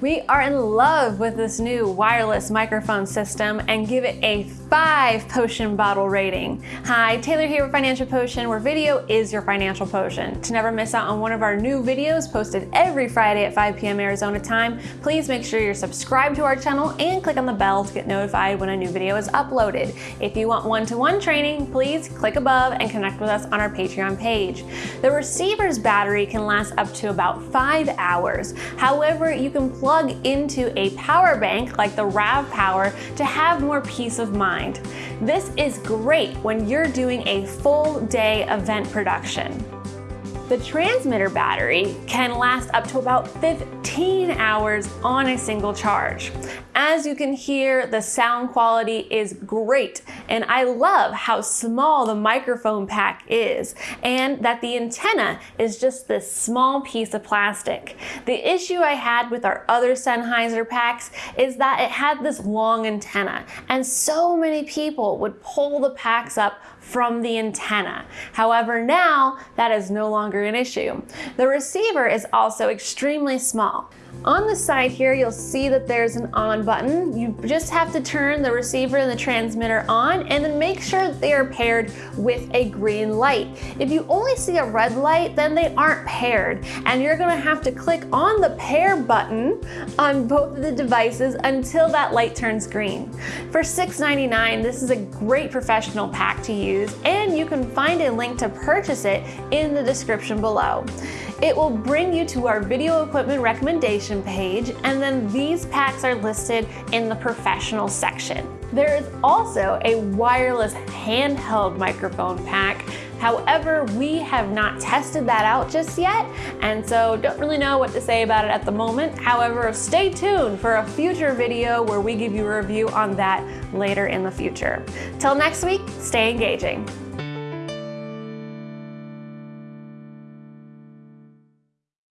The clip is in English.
We are in love with this new wireless microphone system and give it a 5 potion bottle rating. Hi, Taylor here with Financial Potion, where video is your financial potion. To never miss out on one of our new videos posted every Friday at 5 p.m. Arizona time, please make sure you're subscribed to our channel and click on the bell to get notified when a new video is uploaded. If you want one-to-one -one training, please click above and connect with us on our Patreon page. The receiver's battery can last up to about 5 hours. However, you can plug into a power bank like the RAV Power to have more peace of mind. This is great when you're doing a full day event production. The transmitter battery can last up to about 15 hours on a single charge. As you can hear, the sound quality is great, and I love how small the microphone pack is, and that the antenna is just this small piece of plastic. The issue I had with our other Sennheiser packs is that it had this long antenna, and so many people would pull the packs up from the antenna. However, now that is no longer an issue. The receiver is also extremely small. On the side here, you'll see that there's an on button. You just have to turn the receiver and the transmitter on and then make sure they are paired with a green light. If you only see a red light, then they aren't paired and you're gonna have to click on the pair button on both of the devices until that light turns green. For $6.99, this is a great professional pack to use and you can find a link to purchase it in the description below. It will bring you to our video equipment recommendation page, and then these packs are listed in the professional section. There is also a wireless handheld microphone pack. However, we have not tested that out just yet, and so don't really know what to say about it at the moment. However, stay tuned for a future video where we give you a review on that later in the future. Till next week, stay engaging.